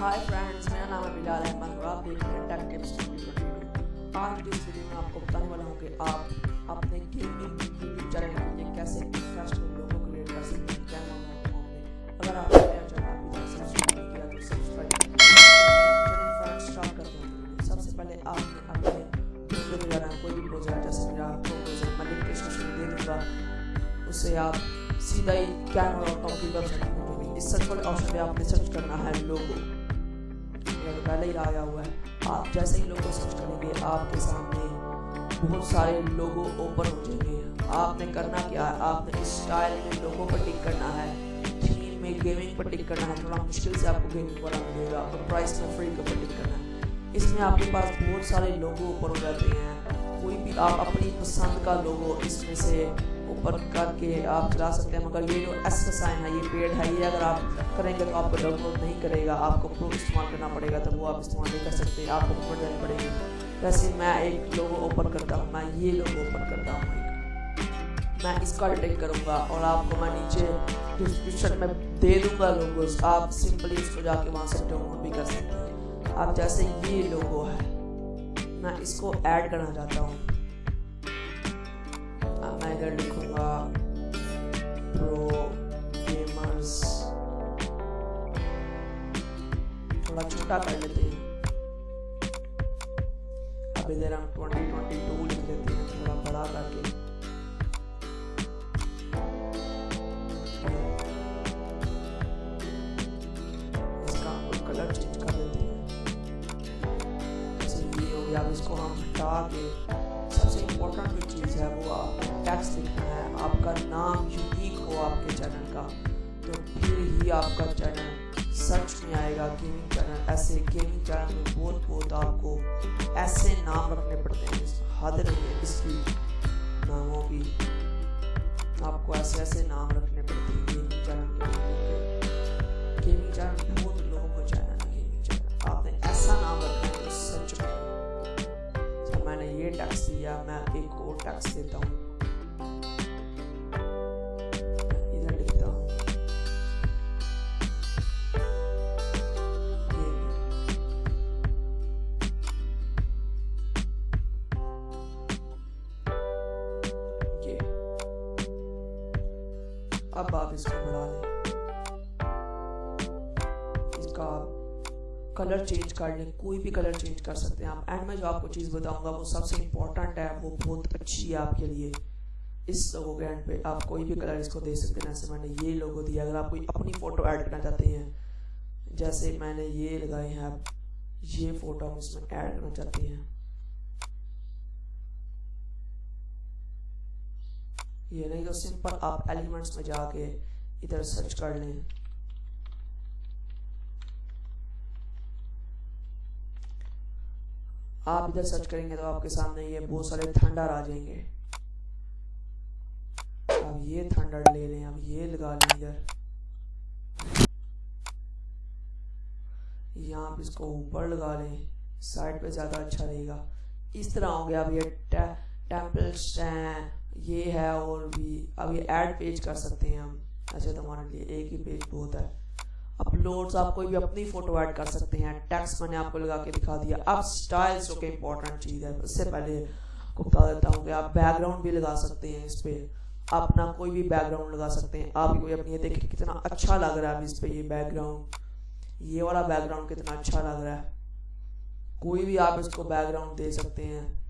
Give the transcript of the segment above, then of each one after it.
Hi friends मेरा नाम है बिलाल अहमद और आप देख रहे हैं टेक टिप्स आज की इस वीडियो में आपको बताने वाला हूँ कि आप अपने गेमिंग यूट्यूब चैनल के लिए कैसे प्रोफेशनल लोगो क्रिएट कर सकते हैं कैमरा मोड में अगर आप मेरा चैनल अभी तक सब्सक्राइब किया तो सब्सक्राइब चलिए फ्रेंड्स स्टार्ट करते हैं। सबसे पहले आपने अपने ब्राउज़र में जाना कोई भी ब्राउज़र है, जैसे मेरा क्रोम ब्राउज़र मैं लिंक डिस्क्रिप्शन में दे दूँगा। उससे आप सीधा ही कैमरा की में पहुँचेंगे इस सर्च वाले ऑप्शन पे आपने सर्च करना है लोगो पहले ही आया हुआ है। आप जैसे ही लोगों सर्च करेंगे, आपके सामने बहुत सारे लोगो ओपन हो जाएँगे। आपने करना क्या है? आपने इस स्टाइल में लोगों पर टिक करना है। थीम में गेमिंग पर टिक करना है। थोड़ा मुश्किल से आपको गेमिंग वाला मिलेगा। और प्राइस में फ्री के ऊपर टिक करना है। इसमें आपके पास बहुत सारे लोगो ओपन हो जाते हैं। कोई भी आप अपनी पसंद का लोगो इसमें से करके आप चला सकते हैं, मगर ये जो एस का साइन है, ये पेड है, ये अगर आप करेंगे तो आपको डाउनलोड नहीं करेगा, आपको प्रो इस्तेमाल करना पड़ेगा तो वो आप इस्तेमाल नहीं कर सकते, आपको ऊपर जानी पड़ेगी। वैसे मैं एक लोगो ओपन करता हूँ, मैं ये लोगो ओपन करता हूँ। मैं इसका डिटेक्ट करूँगा और आपको मैं नीचे डिस्क्रिप्शन में दे दूँगा लोगोस आप सिंपली इसको जाके वहाँ से डाउनलोड भी कर सकते हैं। आप जैसे ये लोगो है, मैं इसको ऐड करना चाहता हूँ। मैं इधर लिखूँगा प्रो गेमर्स थोड़ा छोटा कर लेते हैं। अब इधर हम 2022 लिख लेते हैं, थोड़ा बड़ा करके। कलर चेंज कर देते हैं। ये हो गया, अब इसको हम हटा के है वो टैक्स लिखना है, आपका नाम यूनिक हो आपके चैनल का तो फिर ही आपका चैनल सर्च में आएगा गेमिंग चैनल ऐसे गेमिंग चैनल में बहुत बहुत आपको ऐसे नाम रखने पड़ते हैं हद नहीं है इसकी नामों की। आपको ऐसे ऐसे नाम रखने पड़ते हैं गेमिंग चैनल के गेमिंग चैनल बहुत लोगों को चैनल है गेमिंग चैनल आपने ऐसा नाम रखना है सच में मैंने ये टैक्स दिया मैं एक और टैक्स देता हूँ इधर लिखता हूँ ये अब आप इसको बढ़ा लें इसका कलर चेंज कर लें, कोई भी कलर चेंज कर सकते हैं आप एंड में जो आपको चीज़ बताऊँगा, वो सबसे इम्पोर्टेंट है, वो बहुत अच्छी है आपके लिए। इस लोगो के एंड पे आप कोई भी कलर इसको दे सकते हैं। जैसे मैंने ये लोगो दिया, अगर आप कोई अपनी फ़ोटो ऐड करना चाहते हैं, जैसे मैंने ये लगाए हैं आप, ये फ़ोटो हम इसमें ऐड करना चाहते हैं। ये नहीं तो सिंपल आप एलिमेंट्स में जाके इधर सर्च कर लें। आप इधर सर्च करेंगे तो आपके सामने ये बहुत सारे थंडर आ जाएँगे। अब ये थंडर ले लें, अब ये लगा लें इधर। यहाँ आप इसको ऊपर लगा लें, साइड पे ज़्यादा अच्छा रहेगा। इस तरह हो गया अब ये टेम्पल्स हैं ये है और भी। अब ये ऐड पेज कर सकते हैं हम। ऐसे तो हमारे लिए एक ही पेज बहुत है। अपलोड्स, आप कोई भी अपनी फ़ोटो ऐड कर सकते हैं। टेक्स्ट मैंने आपको लगा के दिखा दिया। अब स्टाइल्स जो कि इंपॉर्टेंट चीज़ है, उससे पहले आपको बता देता हूँ कि आप बैकग्राउंड भी लगा सकते हैं इस पर अपना कोई भी बैकग्राउंड लगा सकते हैं। आप कोई अपनी देखिए कितना अच्छा लग रहा है इस पर ये बैकग्राउंड ये वाला बैकग्राउंड कितना अच्छा लग रहा है। कोई भी आप इसको बैकग्राउंड दे सकते हैं।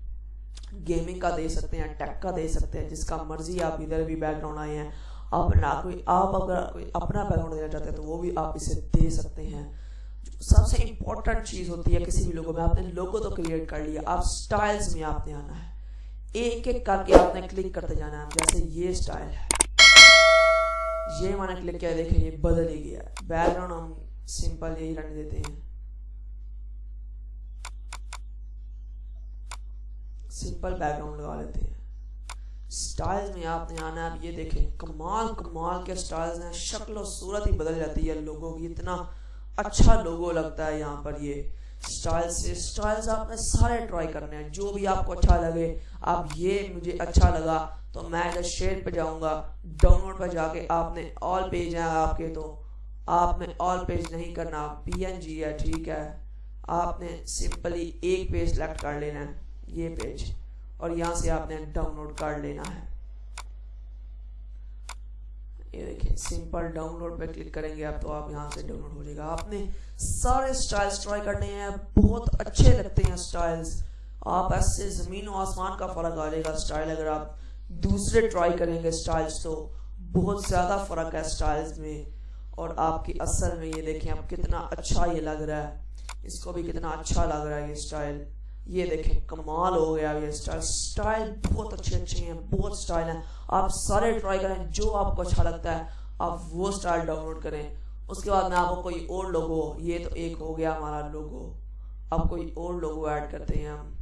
गेमिंग का दे सकते हैं टेक का दे सकते हैं। जिसका मर्ज़ी आप इधर भी बैकग्राउंड आए हैं। अपना कोई आप अगर कोई अपना बैकग्राउंड देना चाहते हैं तो वो भी आप इसे दे सकते हैं। सबसे इंपॉर्टेंट चीज़ होती है किसी भी लोगों में आपने लोगो तो क्रिएट कर लिया आप स्टाइल्स में आपने आना है। एक एक करके आपने क्लिक करते जाना है जैसे ये स्टाइल है। ये मैंने क्लिक किया देखें ये बदल ही गया। बैकग्राउंड हम सिंपल यही रहने देते हैं। सिंपल बैकग्राउंड लगा लेते हैं। स्टाइल्स में आपने आना है ये देखें, कमाल कमाल के स्टाइल्स हैं, शक्ल और सूरत ही बदल जाती है लोगों की, इतना अच्छा लोगो लगता है यहाँ पर ये स्टाइल से। स्टाइल्स आपने सारे ट्राई करने हैं, जो भी आपको अच्छा लगे, आप ये मुझे अच्छा लगा तो मैं इधर शेयर पे जाऊँगा, डाउनलोड पर जाके आपने ऑल पेज हैं आपके तो आपने ऑल पेज नहीं करना पीएनजी है, ठीक है। आपने सिंपली एक पेज सेलेक्ट कर लेना है, ये पेज और यहाँ से आपने डाउनलोड कर लेना है। ये देखिए सिंपल डाउनलोड पे क्लिक करेंगे आप तो आप यहाँ से डाउनलोड हो जाएगा। आपने सारे स्टाइल्स ट्राई करने हैं, बहुत अच्छे लगते हैं स्टाइल्स आप ऐसे ज़मीन और आसमान का फ़र्क आ जाएगा स्टाइल अगर आप दूसरे ट्राई करेंगे स्टाइल्स तो बहुत ज़्यादा फ़र्क है स्टाइल्स में। और आपकी असल में ये देखें आप कितना अच्छा ये लग रहा है। इसको भी कितना अच्छा लग रहा है ये स्टाइल ये देखें कमाल हो गया ये स्टाइल स्टाइल बहुत अच्छे अच्छे हैं बहुत स्टाइल हैं। आप सारे ट्राई करें जो आपको अच्छा लगता है आप वो स्टाइल डाउनलोड करें। उसके बाद में आपको कोई और लोगो ये तो एक हो गया हमारा लोगो अब कोई और लोगो ऐड करते हैं हम।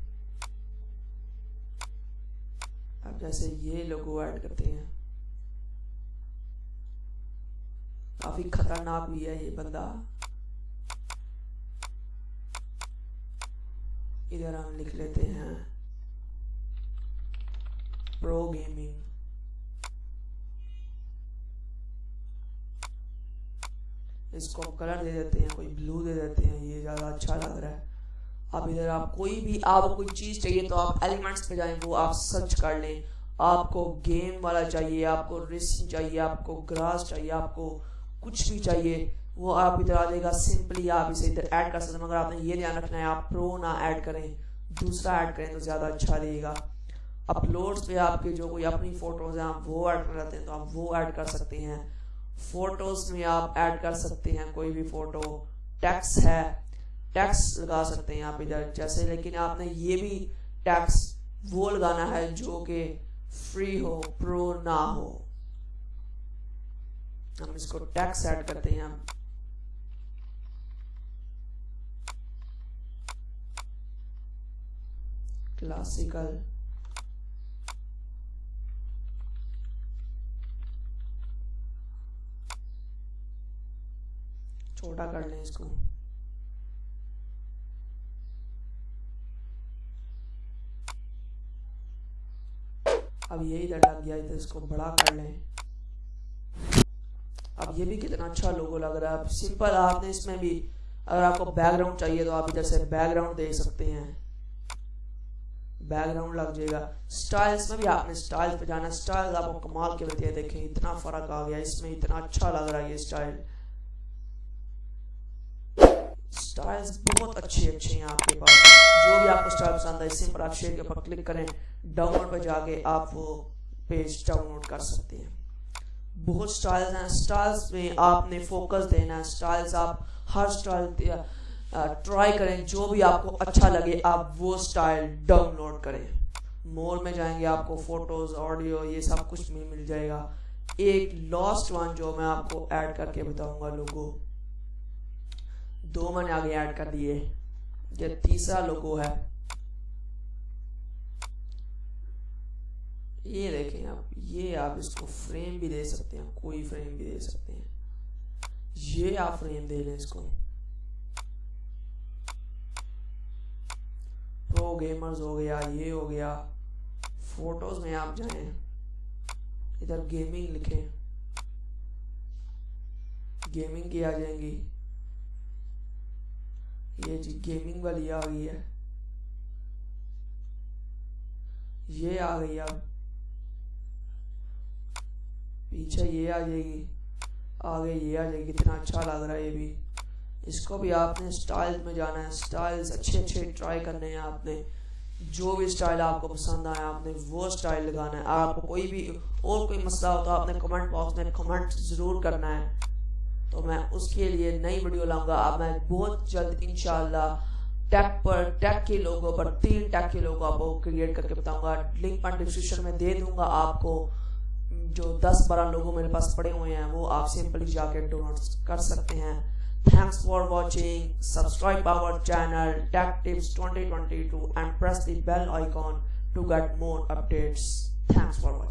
अब जैसे ये लोगो ऐड करते हैं। काफ़ी खतरनाक भी है ये बंदा। इधर हम लिख लेते हैं। प्रो गेमिंग इसको कलर दे देते हैं, कोई ब्लू दे देते हैं, ये ज़्यादा अच्छा लग रहा है। अब इधर, आप कोई भी आप कोई चीज़ चाहिए तो आप एलिमेंट्स पे जाएँ, वो आप सर्च कर लें। आपको गेम वाला चाहिए, आपको रिस्क चाहिए, आपको ग्रास चाहिए, आपको कुछ भी चाहिए। वो आप इधर आ जाएगा सिंपली आप इसे इधर ऐड कर सकते हैं, मगर आपने ये ध्यान रखना है, आप प्रो ना ऐड करें। दूसरा ऐड करें तो ज़्यादा अच्छा रहेगा। अपलोड्स पे आपके जो कोई अपनी फ़ोटोज़ हैं, आप वो ऐड कर हैं तो आप वो ऐड कर सकते हैं। फ़ोटोज़ में आप ऐड कर सकते हैं कोई भी फ़ोटो टैक्स है। टैक्स लगा सकते हैं आप इधर। जैसे लेकिन आपने ये भी टैक्स वो लगाना है जो कि फ्री हो प्रो ना हो। हम इसको टैक्स ऐड करते हैं। क्लासिकल छोटा कर लें इसको। अब ये इधर लग गया तो इसको बड़ा कर लें। अब ये भी कितना अच्छा लोगो लग रहा है। सिंपल आपने इसमें भी, अगर आपको बैकग्राउंड चाहिए तो आप इधर से बैकग्राउंड दे सकते हैं। बैकग्राउंड लग जाएगा। स्टाइल्स में भी आपने स्टाइल्स पे जाना स्टाइल्स आपको कमाल के हैं। देखें, इतना फ़र्क आ गया। इसमें इतना अच्छा लग रहा है ये स्टाइल स्टाइल्स बहुत अच्छे अच्छे हैं आपके पास। जो भी आपको स्टाइल पसंद है इसी पर आप शेयर के ऊपर क्लिक करें। डाउनलोड पर जाके आप वो पेज डाउनलोड कर सकते हैं। बहुत स्टाइल्स हैं। स्टाइल्स में आपने फोकस देना है। स्टाइल्स आप हर स्टाइल ट्राई करें, जो भी आपको अच्छा लगे, आप वो स्टाइल डाउनलोड करें। मोर में जाएँगे आपको फ़ोटोज़ ऑडियो ये सब कुछ में मिल जाएगा। एक लास्ट वन जो मैं आपको ऐड करके बताऊँगा लोगो। दो मैंने आगे ऐड कर दिए। ये तीसरा लोगो है। ये देखें आप, ये आप इसको फ्रेम भी दे सकते हैं, कोई फ्रेम भी दे सकते हैं। ये आप फ्रेम दे लें इसको। प्रो गेमर्स हो गया, ये हो गया। फ़ोटोज़ में आप जाएँ, इधर गेमिंग लिखें। गेमिंग की आ जाएँगी। ये जी गेमिंग वाली आ गई है। ये आ गई अब। पीछे ये आ जाएगी, आगे ये आ जाएगी। कितना अच्छा लग रहा है ये भी। इसको भी आपने स्टाइल में जाना है, स्टाइल्स अच्छे अच्छे ट्राई करने हैं आपने। जो भी स्टाइल आपको पसंद आया आपने वो स्टाइल लगाना है। आपको कोई भी और कोई मसला हो तो आपने कमेंट बॉक्स में कमेंट ज़रूर करना है। तो मैं उसके लिए नई वीडियो लाऊँगा। अब मैं बहुत जल्द इनशाला टैग पर टैग के लोगों पर, तीन टैग के लोगों आपको क्रिएट करके बताऊँगा। लिंक पर डिस्क्रिप्शन में दे दूँगा आपको। जो 10-12 लोगों मेरे पास पड़े हुए हैं, वो आप सिंपली जाके डाउनलोड कर सकते हैं। Thanks for watching. Subscribe our channel Tech Tips 2022 and press the bell icon to get more updates. Thanks for watching.